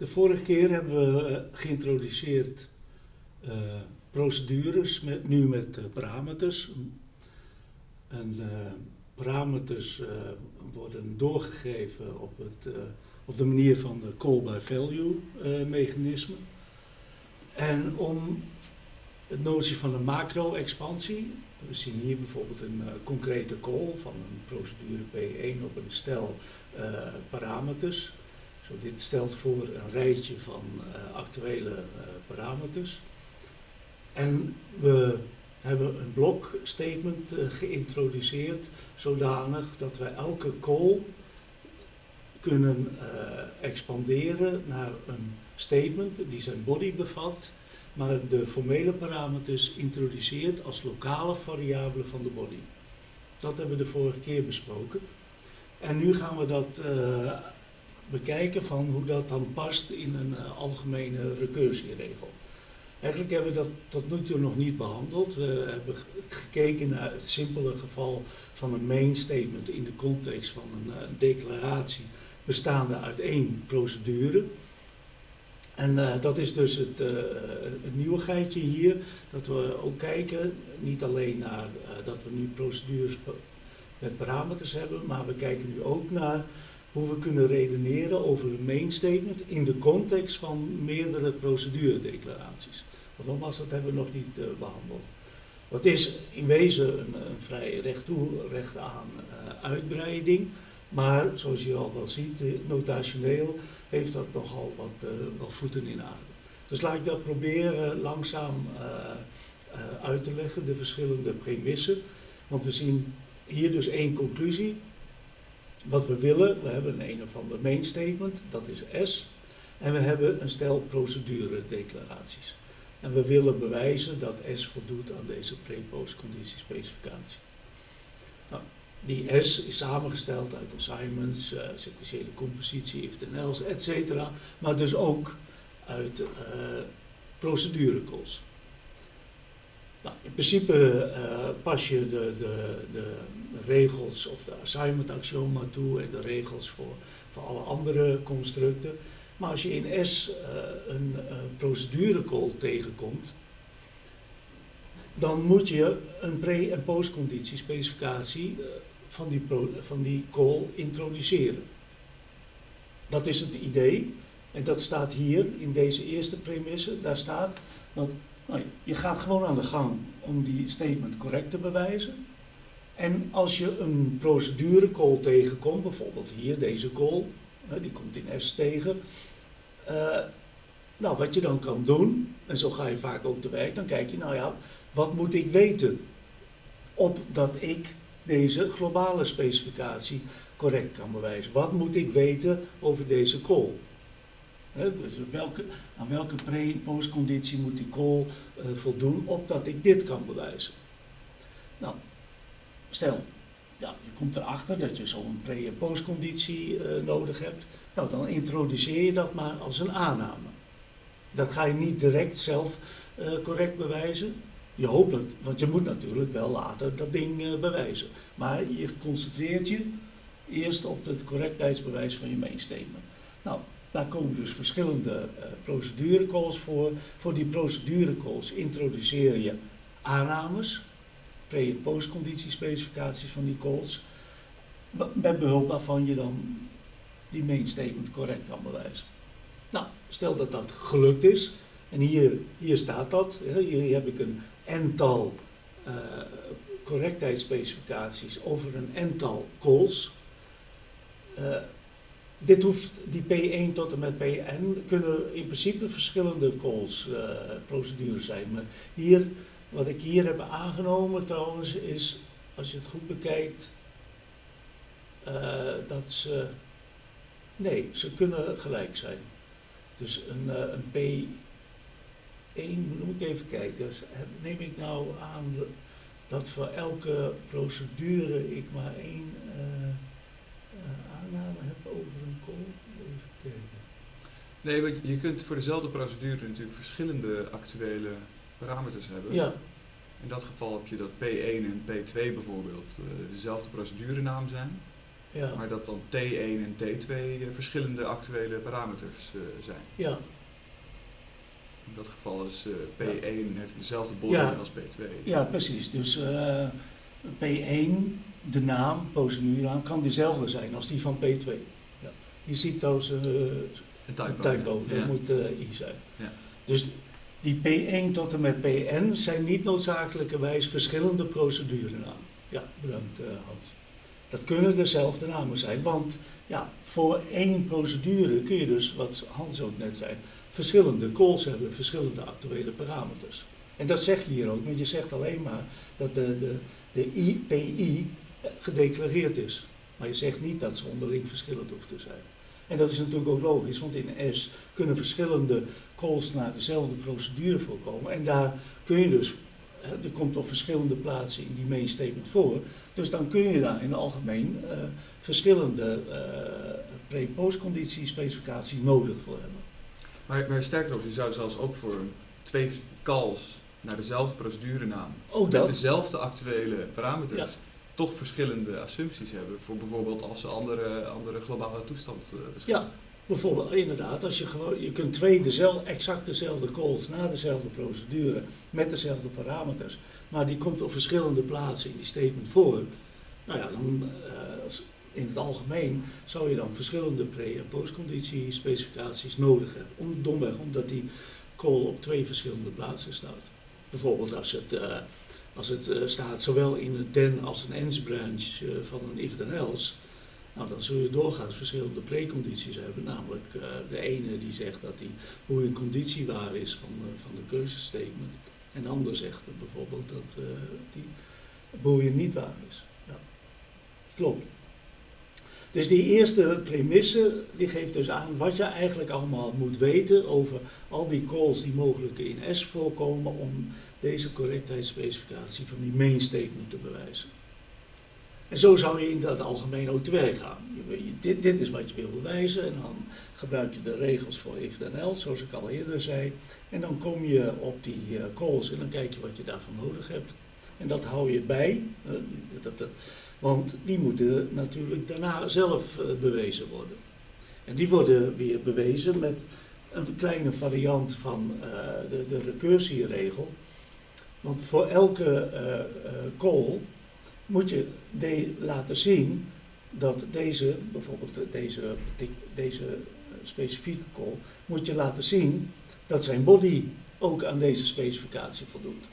De vorige keer hebben we eh, geïntroduceerd uh, procedures, met, nu met uh, parameters. En parameters worden doorgegeven op, het, op de manier van de call by value mechanisme. En om het notie van een macro-expansie, we zien hier bijvoorbeeld een concrete call van een procedure P1 op een stel parameters dit stelt voor een rijtje van uh, actuele uh, parameters. En we hebben een blok statement uh, geïntroduceerd zodanig dat wij elke call kunnen expanderen naar een statement die zijn body bevat, maar de formele parameters introduceert als lokale variabelen van de body. Dat hebben we de vorige keer besproken. En nu gaan we dat bekijken van hoe dat dan past in een uh, algemene recursieregel. Eigenlijk hebben we dat tot nu toe nog niet behandeld. We hebben gekeken naar het simpele geval van een main statement in de context van een uh, declaratie bestaande uit één procedure. En uh, dat is dus het, het nieuwigheidje hier, dat we ook kijken, niet alleen naar dat we nu procedures met parameters hebben, maar we kijken nu ook naar hoe we kunnen redeneren over een main statement in de context van meerdere proceduredeclaraties. Want nogmaals, dat hebben we nog niet uh, behandeld. Dat is in wezen een, vrij recht toe, recht aan uh, uitbreiding, maar zoals je al wel ziet, notationeel heeft dat nogal wat, wat voeten in aarde. Dus laat ik dat proberen langzaam uit te leggen, de verschillende premissen. Want we zien hier dus één conclusie, wat we willen, we hebben een een of ander main statement, dat is S. En we hebben een stel procedure-declaraties. En we willen bewijzen dat S voldoet aan deze pre-post conditiespecificatie. Nou, die S is samengesteld uit assignments, uh, sequentiële compositie, if then else, etc. Maar dus ook uit uh, procedure calls. Nou, in principe uh, pas je de, de, de, regels of de assignment axioma toe en de regels voor, voor alle andere constructen. Maar als je in S uh, een uh, procedurecall tegenkomt, dan moet je een pre- en postconditiespecificatie van, die van die call introduceren. Dat is het idee. En dat staat hier in deze eerste premisse. Daar staat dat nou, je gaat gewoon aan de gang om die statement correct te bewijzen. En als je een procedurecall tegenkomt, bijvoorbeeld hier deze call, die komt in S tegen. Uh, nou, wat je dan kan doen, en zo ga je vaak ook te werk, dan kijk je, nou ja, wat moet ik weten opdat ik deze globale specificatie correct kan bewijzen? Wat moet ik weten over deze call? dus welke, aan welke pre- en postconditie moet die call uh, voldoen opdat ik dit kan bewijzen? Nou, stel, ja, je komt erachter dat je zo'n pre- en postconditie uh, nodig hebt. Nou, dan introduceer je dat maar als een aanname. Dat ga je niet direct zelf uh, correct bewijzen. Je hoopt het, want je moet natuurlijk wel later dat ding bewijzen. Maar je concentreert je eerst op het correctheidsbewijs van je main statement. Nou, daar komen dus verschillende procedurecalls voor. Voor die procedurecalls introduceer je aannames, pre- en postconditiespecificaties van die calls, met behulp waarvan je dan die main statement correct kan bewijzen. Nou, stel dat dat gelukt is, en hier, hier staat dat, hier heb ik een ental uh, correctheidsspecificaties over een ental calls. Uh, dit hoeft, die P1 tot en met Pn kunnen in principe verschillende calls uh, procedures zijn. Maar hier, wat ik hier heb aangenomen trouwens, is, als je het goed bekijkt, uh, dat ze, nee, ze kunnen gelijk zijn. Dus een, uh, een P1, moet ik even kijken, neem ik nou aan dat voor elke procedure ik maar één aanname heb over een call? Even kijken. Nee, want je kunt voor dezelfde procedure natuurlijk verschillende actuele parameters hebben. Ja. In dat geval heb je dat P1 en P2 bijvoorbeeld uh, dezelfde procedurenaam zijn. ja, Maar dat dan T1 en T2 eh, verschillende actuele parameters eh, zijn. ja, In dat geval is eh, P1 heeft dezelfde body als P2. ja, precies. Dus eh, P1, de naam, procedurnaam, kan dezelfde zijn als die van P2. Ja. Je ziet trouwens Een typo. Een typo, ja. dat moet I zijn. Ja. Dus die P1 tot en met PN zijn niet noodzakelijkerwijs verschillende procedurenamen. Ja, bedankt eh, Hans. Dat kunnen dezelfde namen zijn, want ja, voor één procedure kun je dus, wat Hans ook net zei, verschillende calls hebben, verschillende actuele parameters. En dat zeg je hier ook, want je zegt alleen maar dat de, de, de IPI gedeclareerd is. Maar je zegt niet dat ze onderling verschillend hoeft te zijn. En dat is natuurlijk ook logisch, want in S kunnen verschillende calls naar dezelfde procedure voorkomen. En daar kun je dus, er komt op verschillende plaatsen in die main statement voor. Dus dan kun je daar in het algemeen eh, verschillende eh pre-postconditie specificaties nodig voor hebben. Maar, maar sterker nog, je zou zelfs ook voor twee calls naar dezelfde procedurenaam Ook met dezelfde actuele parameters Ja. Toch verschillende assumpties hebben. Voor bijvoorbeeld als ze andere, andere globale toestand eh, beschrijven. Ja, bijvoorbeeld inderdaad, als je gewoon, je kunt twee dezelfde, exact dezelfde calls na dezelfde procedure met dezelfde parameters, maar die komt op verschillende plaatsen in die statement voor. Nou ja, dan eh, in het algemeen zou je dan verschillende pre- en postconditie specificaties nodig hebben. Om, domweg omdat die call op twee verschillende plaatsen staat. Bijvoorbeeld als het, eh, als het eh, staat zowel in een then als een ends branch eh, van een if then else, nou, dan zul je doorgaans verschillende precondities hebben. Namelijk eh, de ene die zegt dat die hoe conditie waar is van, van de keuzestatement. En de ander zegt bijvoorbeeld dat die boeien niet waar is. Ja. Klopt. Dus die eerste premisse die geeft dus aan wat je eigenlijk allemaal moet weten over al die calls die mogelijk in S voorkomen om deze correctheidsspecificatie van die main statement te bewijzen. En zo zou je in dat algemeen ook te werk gaan. Je, dit, dit is wat je wil bewijzen en dan gebruik je de regels voor if then else, zoals ik al eerder zei. En dan kom je op die eh, calls en dan kijk je wat je daarvan nodig hebt. En dat hou je bij, dat, dat- want die moeten natuurlijk daarna zelf eh, bewezen worden. En die worden weer bewezen met een kleine variant van eh, de, de recursieregel. Want voor elke eh, eh, call moet je laten zien dat deze, bijvoorbeeld deze, deze eh, specifieke call, moet je laten zien dat zijn body ook aan deze specificatie voldoet.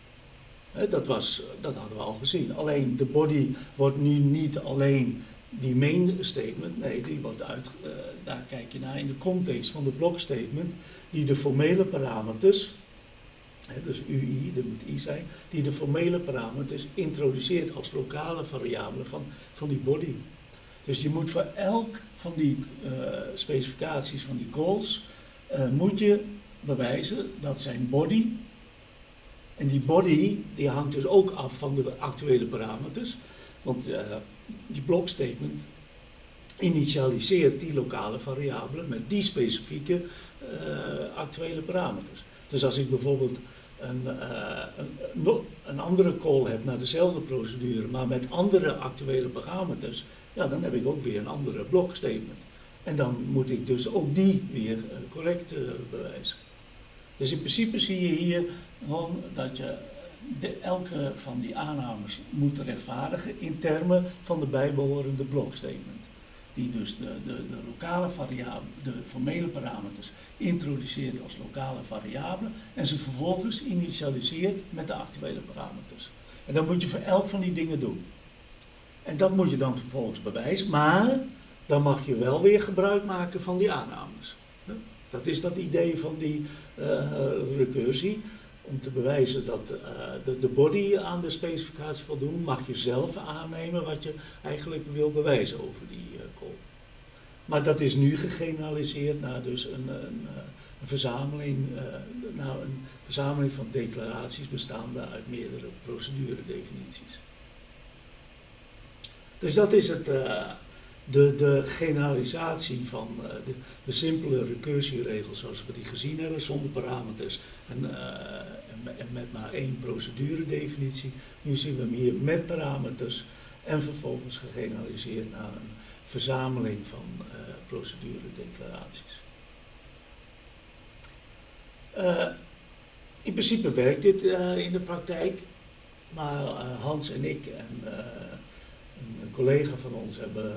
Dat, was, dat hadden we al gezien. Alleen de body wordt nu niet alleen die main statement, nee, die wordt uit, eh, daar kijk je naar in de context van de block statement, die de formele parameters, dus UI, dat moet I zijn, die de formele parameters introduceert als lokale variabelen van, van die body. Dus je moet voor elk van die eh, specificaties van die calls, eh, moet je bewijzen dat zijn body, en die body die hangt dus ook af van de actuele parameters, want eh, die block statement initialiseert die lokale variabelen met die specifieke actuele parameters. Dus als ik bijvoorbeeld een, eh, een, andere call heb naar dezelfde procedure, maar met andere actuele parameters, ja, dan heb ik ook weer een andere block statement. En dan moet ik dus ook die weer eh, correct eh, bewijzen. Dus in principe zie je hier gewoon dat je de, elke van die aannames moet rechtvaardigen in termen van de bijbehorende block statement. Die dus de, de, de lokale variabelen, de formele parameters introduceert als lokale variabelen en ze vervolgens initialiseert met de actuele parameters. En dat moet je voor elk van die dingen doen. En dat moet je dan vervolgens bewijzen, maar dan mag je wel weer gebruik maken van die aannames. Dat is dat idee van die eh, recursie. Om te bewijzen dat eh, de, body aan de specificatie voldoen, mag je zelf aannemen wat je eigenlijk wil bewijzen over die eh call. Maar dat is nu gegeneraliseerd naar dus een, een, eh, verzameling, eh, naar een verzameling van declaraties bestaande uit meerdere proceduredefinities. Dus dat is het, de, de generalisatie van eh, de, de simpele recursieregels zoals we die gezien hebben, zonder parameters en, eh, en, me- en met maar één proceduredefinitie. Nu zien we hem hier met parameters en vervolgens gegeneraliseerd naar een verzameling van uh, proceduredeclaraties. in principe werkt dit in de praktijk, maar Hans en ik en een collega van ons hebben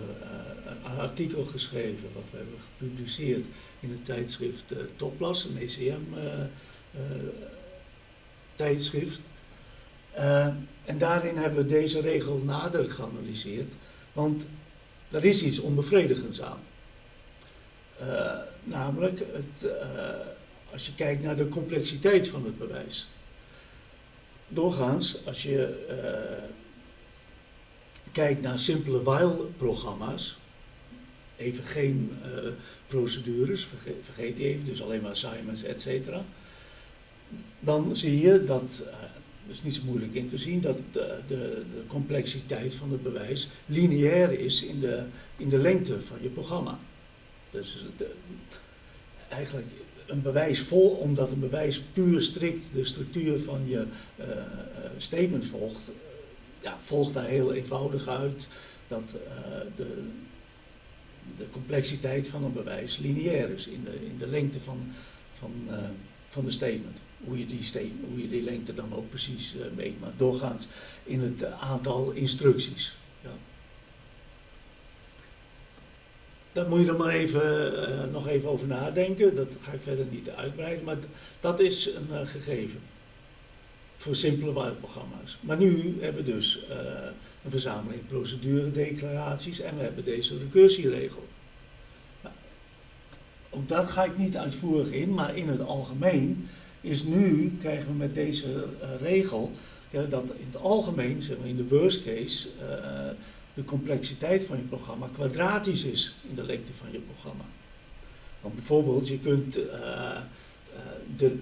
een artikel geschreven, wat we hebben gepubliceerd in het tijdschrift Toplas, een ECM-tijdschrift. Uh, en daarin hebben we deze regel nader geanalyseerd, want er is iets onbevredigends aan. Namelijk, het, als je kijkt naar de complexiteit van het bewijs. Doorgaans, als je kijkt naar simpele while-programma's, even geen procedures, vergeet, vergeet die even, dus alleen maar assignments, et cetera. Dan zie je dat dat is niet zo moeilijk in te zien, dat de, de, de, complexiteit van het bewijs lineair is in de, in de lengte van je programma. Dus de, eigenlijk een bewijs vol, omdat een bewijs puur strikt de structuur van je uh, statement volgt, uh, ja, volgt daar heel eenvoudig uit dat de, de complexiteit van een bewijs lineair is in de, in de lengte van, van, van de statement hoe je die, hoe je die lengte dan ook precies uh, meet, maar doorgaans in het aantal instructies. Ja. Daar moet je er maar even, nog even over nadenken, dat ga ik verder niet uitbreiden, maar dat is een gegeven voor simpele while-programma's. Maar nu hebben we dus een verzameling proceduredeclaraties en we hebben deze recursieregel. Nou, ook dat ga ik niet uitvoerig in, maar in het algemeen is nu, krijgen we met deze uh, regel, dat in het algemeen, zeg maar in de worst case, uh, de complexiteit van je programma kwadratisch is in de lengte van je programma. Want bijvoorbeeld, je kunt de,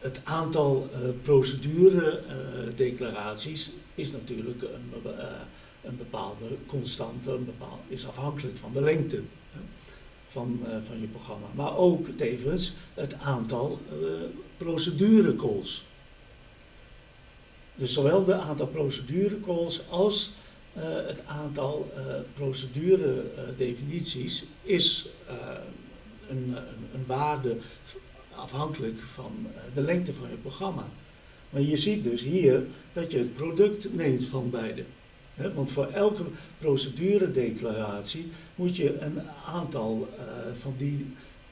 het aantal procedure-declaraties is natuurlijk een, een bepaalde constante, een bepaald, is afhankelijk van de lengte van, uh, van je programma. Maar ook tevens het aantal uh, procedurecalls. Dus zowel de aantal procedurecalls als uh, het aantal proceduredefinities is een, een, een, waarde afhankelijk van de lengte van je programma. Maar je ziet dus hier dat je het product neemt van beide want voor elke proceduredeclaratie moet je een aantal uh, van die,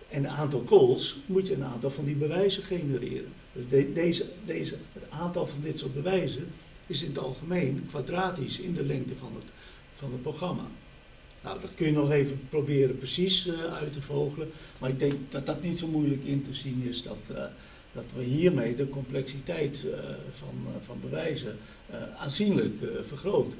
en een aantal calls, moet je een aantal van die bewijzen genereren. Dus de, deze, deze, het aantal van dit soort bewijzen is in het algemeen kwadratisch in de lengte van het, van het programma. Nou, dat kun je nog even proberen precies uh, uit te vogelen, maar ik denk dat dat niet zo moeilijk in te zien is dat, uh, dat we hiermee de complexiteit uh, van, van bewijzen aanzienlijk vergroten.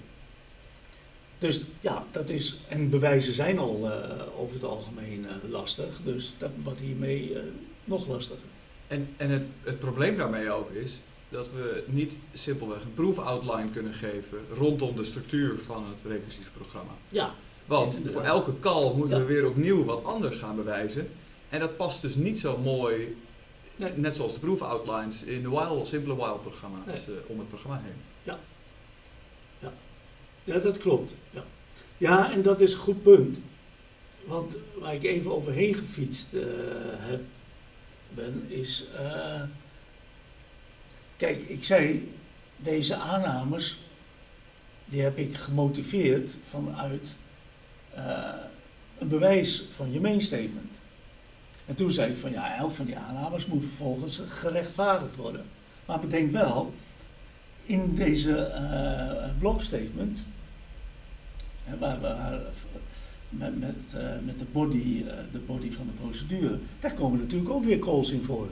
Dus ja, dat is, en bewijzen zijn al over het algemeen lastig, dus dat wordt hiermee nog lastiger. En, en het, het probleem daarmee ook is dat we niet simpelweg een proefoutline kunnen geven rondom de structuur van het recursief programma. Ja. Want voor elke call moeten ja. we weer opnieuw wat anders gaan bewijzen. En dat past dus niet zo mooi, nee. net zoals de proefoutlines in de while, simpele while programma's nee. om het programma heen. Ja. Ja, dat klopt. Ja. ja, en dat is een goed punt. Want waar ik even overheen gefietst uh, heb, ben, is. Uh, kijk, ik zei, deze aannames, die heb ik gemotiveerd vanuit uh, een bewijs van je main statement. En toen zei ik van ja, elk van die aannames moet vervolgens gerechtvaardigd worden. Maar bedenk wel, in deze uh, blokstatement waar, waar, met, met, uh, met de, body, de body van de procedure, daar komen natuurlijk ook weer calls in voor.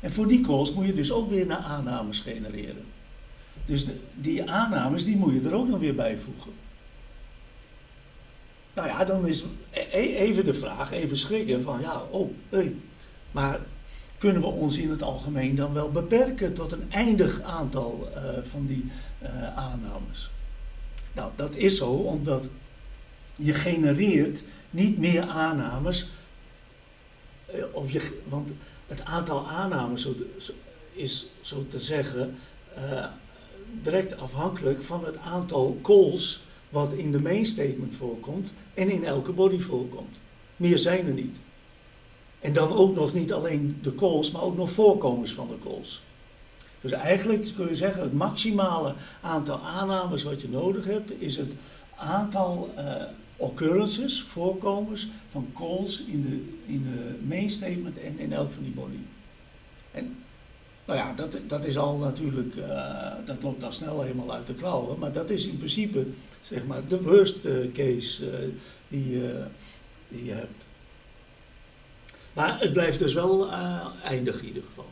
En voor die calls moet je dus ook weer naar aannames genereren. Dus die aannames die moet je er ook nog weer bijvoegen. Nou ja, dan is e, e, even de vraag, even schrikken van ja, oh, hey, maar kunnen we ons in het algemeen dan wel beperken tot een eindig aantal uh, van die uh, aannames? Nou, dat is zo omdat je genereert niet meer aannames, eh, of je, want het aantal aannames is zo te zeggen direct afhankelijk van het aantal calls wat in de main statement voorkomt en in elke body voorkomt. Meer zijn er niet. En dan ook nog niet alleen de calls, maar ook nog voorkomens van de calls. Dus eigenlijk kun je zeggen, het maximale aantal aannames wat je nodig hebt, is het aantal uh, occurrences, voorkomens van calls in de, in de main statement en in elk van die body. En nou ja, dat, dat is al natuurlijk, uh, dat loopt dan snel helemaal uit de klauwen, maar dat is in principe zeg maar de worst eh, case uh, die, je hebt. Maar het blijft dus wel eindig in ieder geval.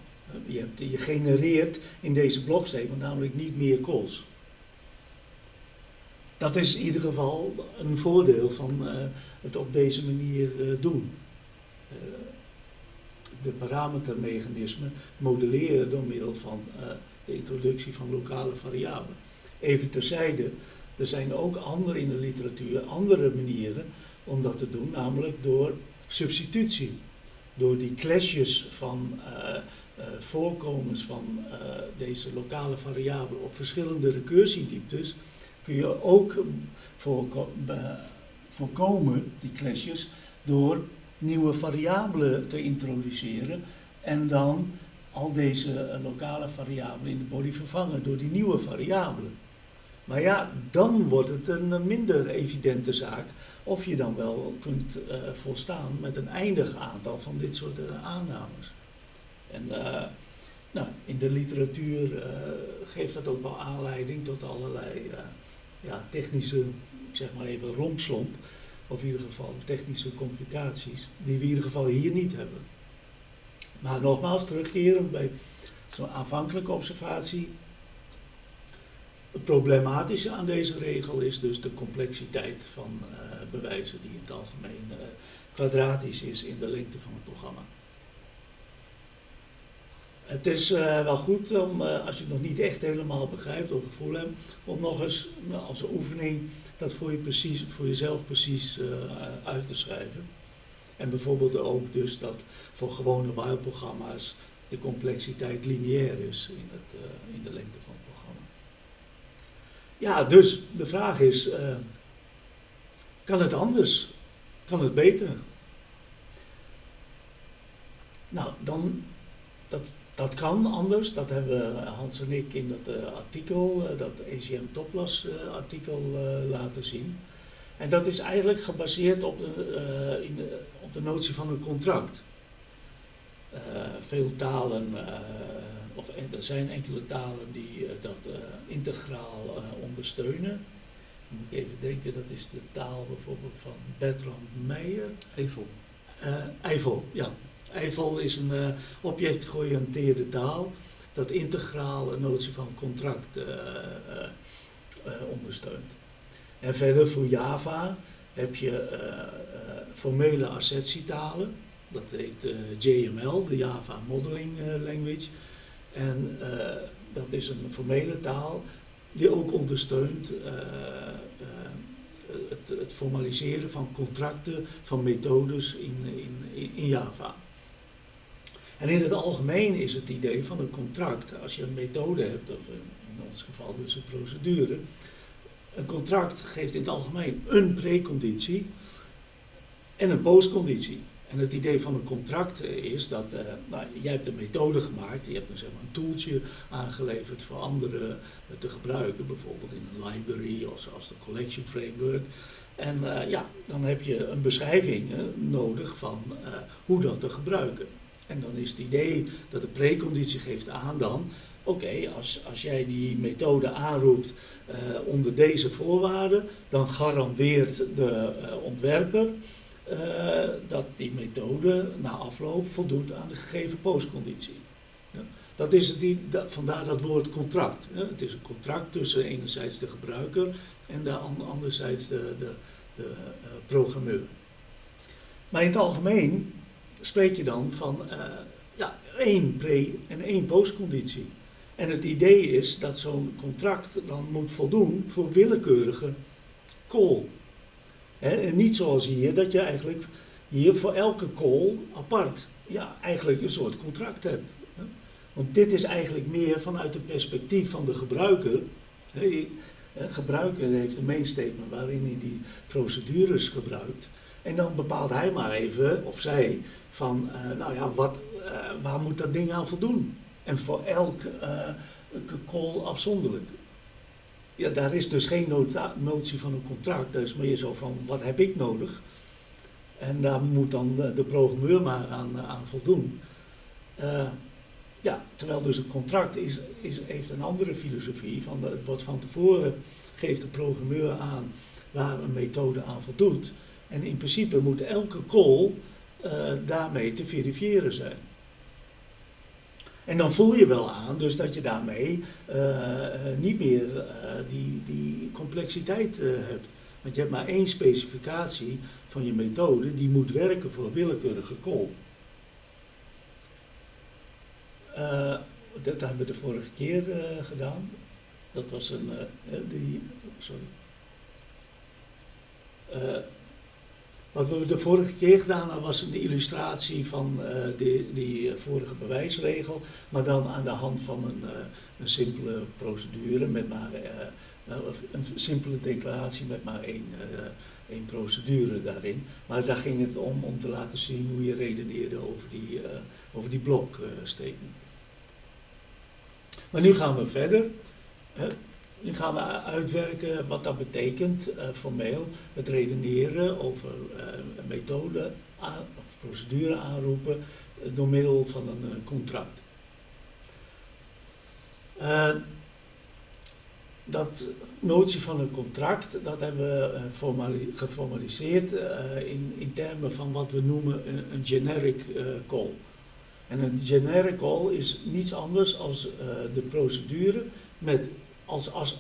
Je, hebt, je genereert in deze blokstatement namelijk niet meer calls. Dat is in ieder geval een voordeel van het op deze manier doen. De parametermechanismen modelleren door middel van de introductie van lokale variabelen. Even terzijde, er zijn ook andere in de literatuur, andere manieren om dat te doen, namelijk door substitutie. Door die clashes van uh, voorkomens van deze lokale variabelen op verschillende recursiedieptes kun je ook voorko voorkomen, die clashes, door nieuwe variabelen te introduceren en dan al deze lokale variabelen in de body vervangen door die nieuwe variabelen. Maar ja, dan wordt het een minder evidente zaak of je dan wel kunt uh, volstaan met een eindig aantal van dit soort uh, aannames. En nou, in de literatuur geeft dat ook wel aanleiding tot allerlei ja, technische, zeg maar even rompslomp, of in ieder geval technische complicaties, die we in ieder geval hier niet hebben. Maar nogmaals, terugkeren bij zo'n aanvankelijke observatie. Het problematische aan deze regel is dus de complexiteit van bewijzen die in het algemeen kwadratisch is in de lengte van het programma. Het is uh, wel goed om, uh, als je het nog niet echt helemaal begrijpt of gevoel hebt, om nog eens nou, als een oefening dat voor, je precies, voor jezelf precies uh, uit te schrijven. En bijvoorbeeld ook dus dat voor gewone while-programma's de complexiteit lineair is in, het, in de lengte van het programma. Ja, dus de vraag is, kan het anders? Kan het beter? Nou, dan dat dat kan anders, dat hebben Hans en ik in dat uh, artikel, uh, dat ECM Toplas uh, artikel laten zien. En dat is eigenlijk gebaseerd op de, in de, op de notie van een contract. veel talen, of er zijn enkele talen die dat integraal ondersteunen. moet ik even denken, dat is de taal bijvoorbeeld van Bertrand Meijer. Eiffel. Eiffel, ja, Eiffel is een uh, objectgeoriënteerde taal dat integraal een notie van contract uh, uh, ondersteunt. En verder voor Java heb je formele assertietalen, dat heet JML, de Java Modeling Language. En dat is een formele taal die ook ondersteunt het, het, formaliseren van contracten, van methodes in, in, in Java. En in het algemeen is het idee van een contract, als je een methode hebt, of in ons geval dus een procedure, een contract geeft in het algemeen een preconditie en een postconditie. En het idee van een contract is dat uh, nou, jij hebt een methode gemaakt, je hebt een, zeg maar, een toeltje aangeleverd voor anderen te gebruiken, bijvoorbeeld in een library of als de collection framework. En uh, ja, dan heb je een beschrijving nodig van hoe dat te gebruiken. En dan is het idee dat de preconditie geeft aan dan, oké, als, als jij die methode aanroept uh, onder deze voorwaarden, dan garandeert de uh, ontwerper uh, dat die methode na afloop voldoet aan de gegeven postconditie. Ja, dat is het, die, vandaar dat woord contract. Het is een contract tussen enerzijds de gebruiker en de, anderzijds de, de, de programmeur. Maar in het algemeen spreek je dan van uh, ja, één pre- en één postconditie. En het idee is dat zo'n contract dan moet voldoen voor willekeurige call. en niet zoals hier, dat je eigenlijk hier voor elke call apart ja, eigenlijk een soort contract hebt. Want dit is eigenlijk meer vanuit het perspectief van de gebruiker. gebruiker heeft een main statement waarin hij die procedures gebruikt. En dan bepaalt hij maar even, of zij, van nou ja, wat, waar moet dat ding aan voldoen? En voor elk call afzonderlijk. Ja, daar is dus geen notie van een contract. Is meer zo van, wat heb ik nodig? En daar moet dan de, programmeur maar aan, aan voldoen. Ja, terwijl dus een contract is, is, heeft een andere filosofie. Van wat van tevoren geeft de programmeur aan waar een methode aan voldoet. En in principe moet elke call uh, daarmee te verifiëren zijn. En dan voel je wel aan dus dat je daarmee uh, niet meer die, die complexiteit hebt. Want je hebt maar één specificatie van je methode die moet werken voor willekeurige call. dat hebben we de vorige keer gedaan. Dat was een. die, sorry. Wat we de vorige keer gedaan hebben was een illustratie van uh, die, die, vorige bewijsregel, maar dan aan de hand van een, uh, een simpele procedure met maar een simpele declaratie met maar één, één procedure daarin. Maar daar ging het om om te laten zien hoe je redeneerde over die, over die. Maar nu gaan we verder. Nu gaan we uitwerken wat dat betekent uh, formeel, het redeneren over uh, methode aan, of procedure aanroepen uh, door middel van een contract. dat notie van een contract, dat hebben we geformaliseerd in, in termen van wat we noemen een, een generic call. En een generic call is niets anders dan de procedure met als, als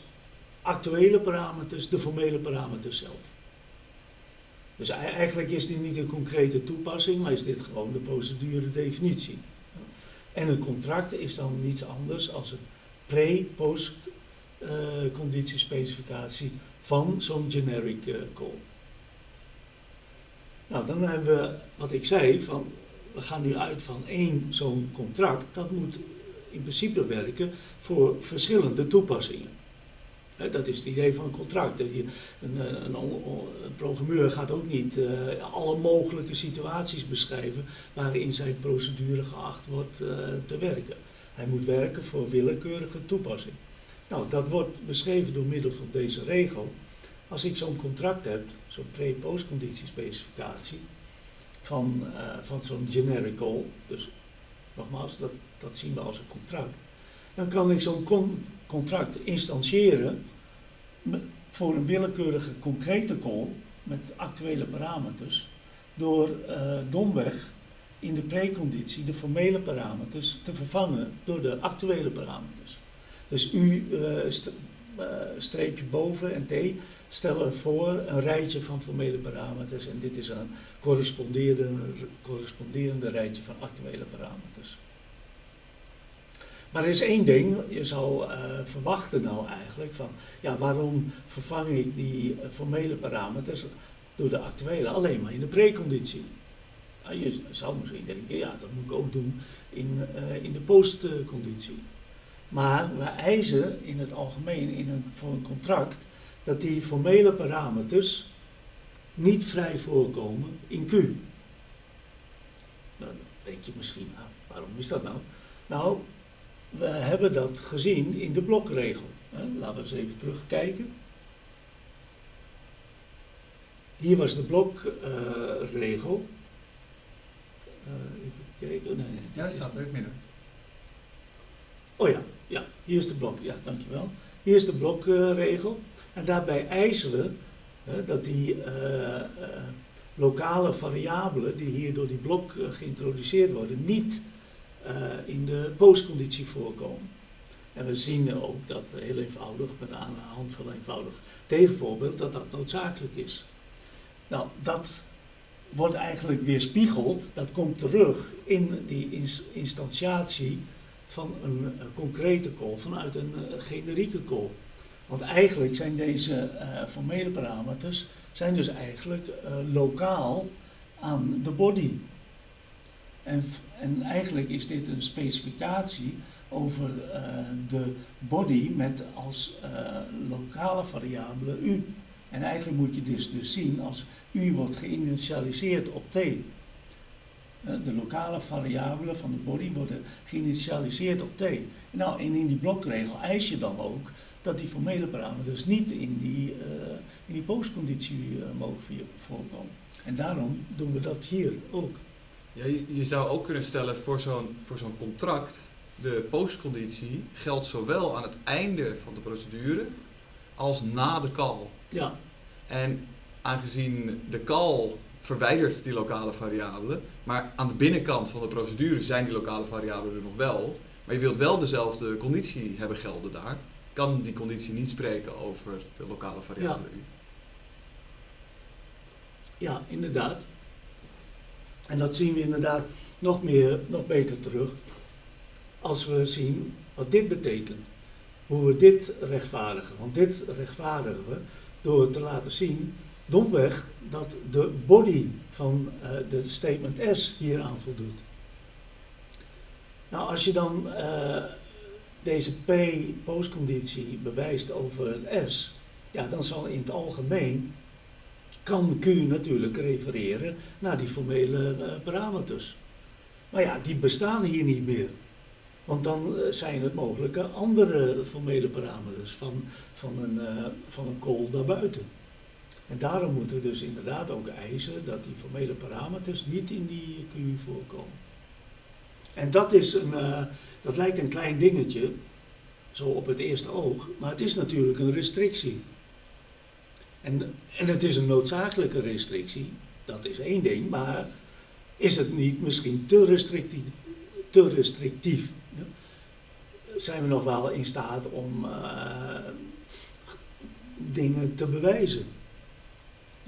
actuele parameters de formele parameters zelf. Dus eigenlijk is dit niet een concrete toepassing, maar is dit gewoon de procedure definitie. En een contract is dan niets anders als een pre-post uh, conditiespecificatie van zo'n generic uh, call. Nou, dan hebben we wat ik zei, van we gaan nu uit van één zo'n contract, dat moet in principe werken voor verschillende toepassingen. dat is het idee van een contract. Een, een, een, een programmeur gaat ook niet uh, alle mogelijke situaties beschrijven waarin zijn procedure geacht wordt uh, te werken. Hij moet werken voor willekeurige toepassing. Nou, dat wordt beschreven door middel van deze regel. Als ik zo'n contract heb, zo'n pre-postconditiespecificatie, van, uh, van zo'n generic call, dus nogmaals, dat, dat zien we als een contract. Dan kan ik zo'n con contract instantiëren voor een willekeurige concrete call met actuele parameters door uh, domweg in de preconditie de formele parameters te vervangen door de actuele parameters. Dus u uh, streepje boven en t stellen voor een rijtje van formele parameters en dit is een corresponderende, corresponderende rijtje van actuele parameters. Maar er is één ding, je zou uh, verwachten nou eigenlijk van, ja waarom vervang ik die uh, formele parameters door de actuele alleen maar in de preconditie? Nou, je zou misschien denken, ja dat moet ik ook doen in, uh, in de postconditie. Maar we eisen in het algemeen in een, voor een contract dat die formele parameters niet vrij voorkomen in Q. Nou, dan denk je misschien, nou, waarom is dat nou? Nou, we hebben dat gezien in de blokregel. Laten we eens even terugkijken. Hier was de blokregel. Uh, even kijken. Nee, nee, ja, staat er ook midden. Oh ja, ja, hier is de blok. Ja, dankjewel. Hier is de blokregel. en daarbij eisen we dat die uh, uh, lokale variabelen die hier door die blok geïntroduceerd worden, niet in de postconditie voorkomen. En we zien ook dat heel eenvoudig, met aan de hand van een eenvoudig tegenvoorbeeld, dat dat noodzakelijk is. Nou, dat wordt eigenlijk weerspiegeld, dat komt terug in die instantiatie van een, een concrete call vanuit een uh, generieke call. Want eigenlijk zijn deze uh, formele parameters zijn dus eigenlijk lokaal aan de body En, en eigenlijk is dit een specificatie over de body met als lokale variabele u. En eigenlijk moet je dus, dus zien als u wordt geïnitialiseerd op t. De lokale variabelen van de body worden geïnitialiseerd op t. Nou, en in die blokregel eis je dan ook dat die formele parameters niet in die, uh, in die postconditie uh, mogen voorkomen. En daarom doen we dat hier ook. Ja, je, je zou ook kunnen stellen voor zo'n voor zo'n contract, de postconditie geldt zowel aan het einde van de procedure als na de call. Ja. En aangezien de call verwijdert die lokale variabelen, maar aan de binnenkant van de procedure zijn die lokale variabelen er nog wel, maar je wilt wel dezelfde conditie hebben gelden daar, kan die conditie niet spreken over de lokale variabele ja. Ja, inderdaad. En dat zien we inderdaad nog meer, nog beter terug als we zien wat dit betekent. Hoe we dit rechtvaardigen. Want dit rechtvaardigen we door te laten zien, domweg, dat de body van uh, de statement S hier aan voldoet. Nou, als je dan uh, deze P-postconditie bewijst over S, ja, dan zal in het algemeen, kan Q natuurlijk refereren naar die formele uh, parameters. Maar ja, die bestaan hier niet meer. Want dan zijn het mogelijke andere formele parameters van, van, een, uh, van een kool daarbuiten. En daarom moeten we dus inderdaad ook eisen dat die formele parameters niet in die Q voorkomen. En dat, is een, uh, dat lijkt een klein dingetje, zo op het eerste oog, maar het is natuurlijk een restrictie. En, en het is een noodzakelijke restrictie, dat is één ding, maar is het niet misschien te restrictief? Te restrictief? Zijn we nog wel in staat om uh, dingen te bewijzen?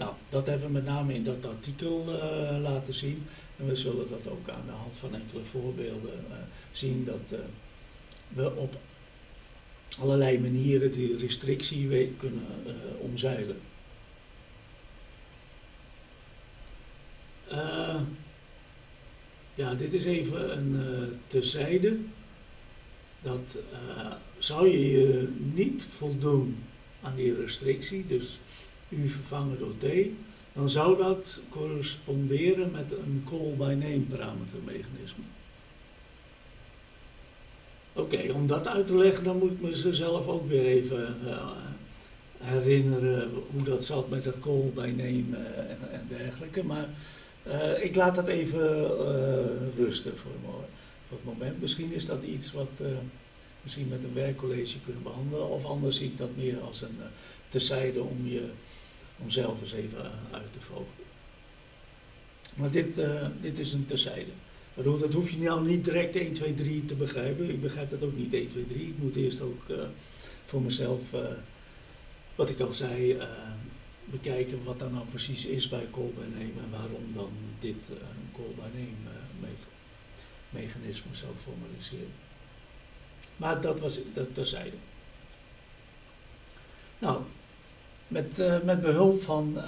Nou, dat hebben we met name in dat artikel uh, laten zien. En we zullen dat ook aan de hand van enkele voorbeelden uh, zien dat uh, we op allerlei manieren die restrictie kunnen omzeilen. ja, dit is even een terzijde. Dat zou je je niet voldoen aan die restrictie, dus u vervangen door t, dan zou dat corresponderen met een call by name parametermechanisme. Oké, om dat uit te leggen, dan moet ik mezelf ook weer even uh, herinneren hoe dat zat met dat call by name uh, en, dergelijke. Maar uh, ik laat dat even rusten voor, voor, het moment. Misschien is dat iets wat misschien met een werkcollege kunnen behandelen, of anders zie ik dat meer als een terzijde om je om zelf eens even eh, uit te vogelen. Maar dit, uh, dit is een terzijde. Dat hoef je nou niet direct 1, 2, 3 te begrijpen. Ik begrijp dat ook niet 1, 2, 3. Ik moet eerst ook uh, voor mezelf, uh, wat ik al zei, bekijken wat daar nou precies is bij call by name en waarom dan dit een call by name me mechanisme zou formaliseren. Maar dat was dat terzijde. Nou, met, uh, met behulp van uh,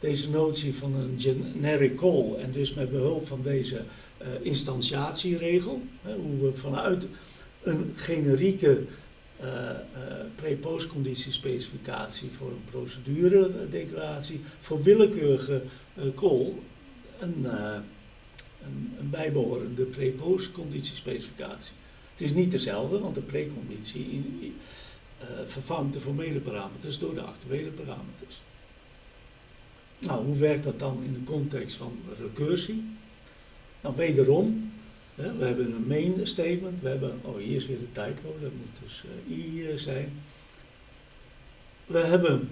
deze notie van een generic call en dus met behulp van deze uh, instantiatieregel, hoe we vanuit een generieke pre-postconditiespecificatie voor een procedure-declaratie voor willekeurige call een, een, een bijbehorende pre-postconditiespecificatie. Het is niet dezelfde, want de preconditie uh, vervangt de formele parameters door de actuele parameters. Nou, hoe werkt dat dan in de context van recursie? Nou, wederom, hè, we hebben een main statement, we hebben, oh hier is weer de typo, dat moet dus uh, i uh, zijn. We hebben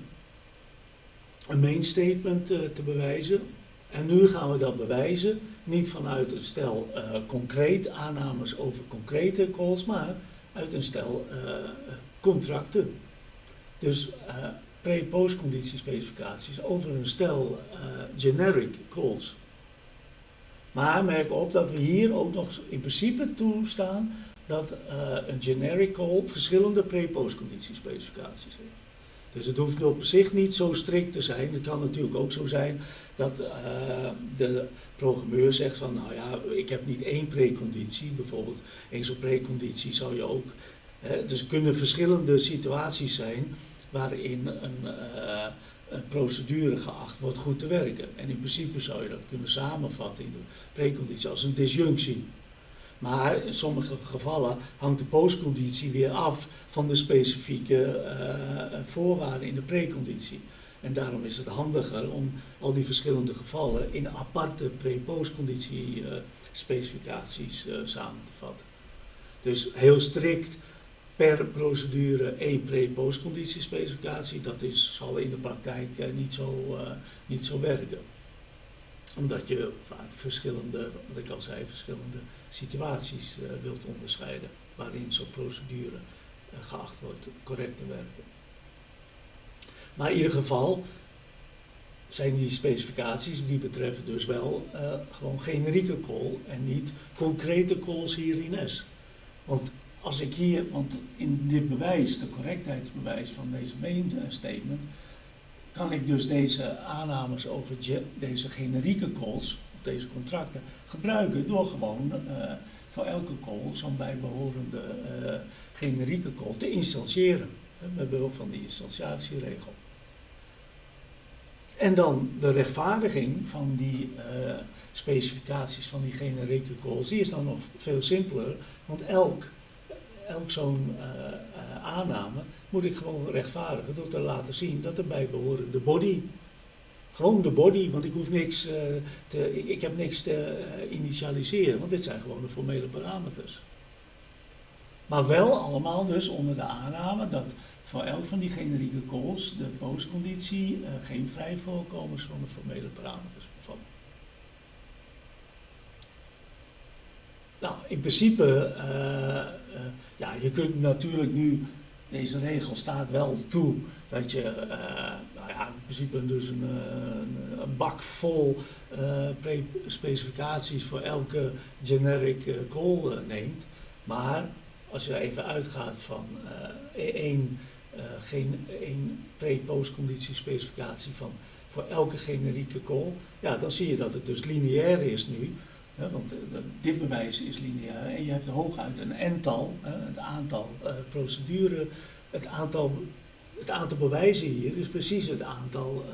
een main statement te bewijzen en nu gaan we dat bewijzen, niet vanuit een stel concreet aannames over concrete calls, maar uit een stel contracten. Dus uh, pre-postconditiespecificaties over een stel uh, generic calls. Maar merk op dat we hier ook nog in principe toestaan dat uh, een generic call verschillende pre-postconditiespecificaties heeft. Dus het hoeft op zich niet zo strikt te zijn. Het kan natuurlijk ook zo zijn dat de programmeur zegt van, nou ja, ik heb niet één preconditie. Bijvoorbeeld, één zo'n preconditie zou je ook... Dus er kunnen verschillende situaties zijn waarin een, uh, een, procedure geacht wordt goed te werken. En in principe zou je dat kunnen samenvatten in de preconditie als een disjunctie. Maar in sommige gevallen hangt de postconditie weer af van de specifieke uh, voorwaarden in de preconditie. En daarom is het handiger om al die verschillende gevallen in aparte pre-postconditie uh, specificaties samen te vatten. Dus heel strikt per procedure één pre-postconditie specificatie, dat is, zal in de praktijk niet, zo, niet zo werken omdat je vaak verschillende, wat ik al zei, verschillende situaties uh, wilt onderscheiden waarin zo'n procedure geacht wordt correct te werken. Maar in ieder geval zijn die specificaties, die betreffen dus wel gewoon generieke call en niet concrete calls hier in S. Want als ik hier, want in dit bewijs, de correctheidsbewijs van deze main statement, kan ik dus deze aannames over deze generieke calls, of deze contracten, gebruiken door gewoon uh, voor elke call zo'n bijbehorende uh, generieke call te instantiëren. Met behulp van die instantiatieregel. En dan de rechtvaardiging van die uh, specificaties van die generieke calls, die is dan nog veel simpeler, want elk elk zo'n uh, uh, aanname moet ik gewoon rechtvaardigen door te laten zien dat erbij behoren de body. Gewoon de body, want ik hoef niks uh, te, ik, ik, heb niks te initialiseren, want dit zijn gewoon de formele parameters. Maar wel allemaal dus onder de aanname dat voor elk van die generieke calls de postconditie geen vrij voorkomens van de formele parameters bevat. Nou, in principe, uh, uh, ja, je kunt natuurlijk nu, deze regel staat wel toe dat je, uh, nou ja, in principe dus een, een, bak vol specificaties voor elke generic call neemt. Maar als je even uitgaat van één, geen één pre-postconditie specificatie van voor elke generieke call, ja, dan zie je dat het dus lineair is nu want uh, dit bewijs is lineair en je hebt hooguit een n-tal, uh, het aantal uh, procedure, het aantal, het aantal bewijzen hier is precies het aantal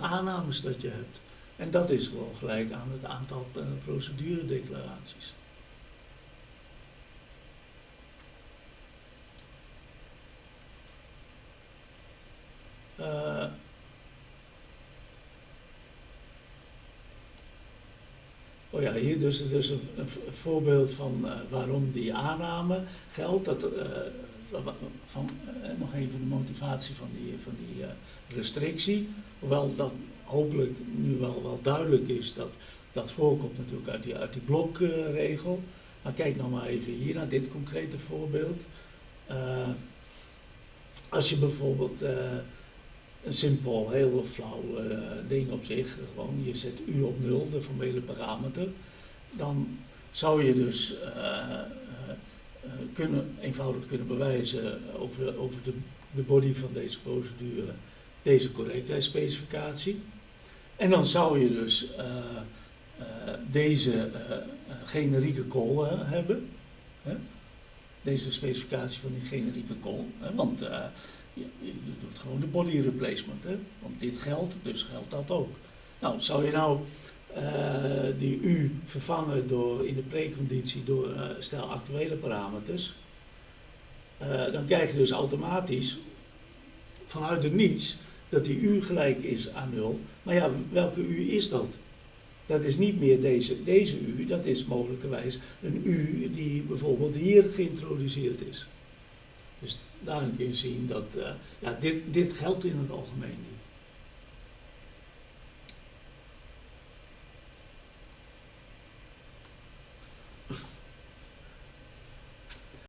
aannames dat je hebt. En dat is gewoon gelijk aan het aantal proceduredeclaraties. Uh, Oh ja, hier dus, dus een, voorbeeld van uh, waarom die aanname geldt. Dat, uh, van, uh, nog even de motivatie van die, van die restrictie. Hoewel dat hopelijk nu wel, wel duidelijk is dat dat voorkomt natuurlijk uit die, uit die blokregel. Maar kijk nou maar even hier naar dit concrete voorbeeld. als je bijvoorbeeld een simpel, heel flauw uh, ding op zich. Gewoon, je zet u op nul, de formele parameter. Dan zou je dus uh, uh, kunnen, eenvoudig kunnen bewijzen over, over de, de body van deze procedure, deze correctheidsspecificatie. En dan zou je dus deze generieke call hebben. Hè? Deze specificatie van die generieke call. Hè? Want je, doet gewoon de body replacement. Hè? Want dit geldt, dus geldt dat ook. Nou, zou je nou uh, die U vervangen door, in de preconditie door uh, stel actuele parameters, uh, dan krijg je dus automatisch vanuit het niets dat die U gelijk is aan 0. Maar ja, welke U is dat? Dat is niet meer deze, deze U, dat is mogelijkerwijs een U die bijvoorbeeld hier geïntroduceerd is. Dus daarin kun je zien dat uh, ja, dit, dit geldt in het algemeen niet.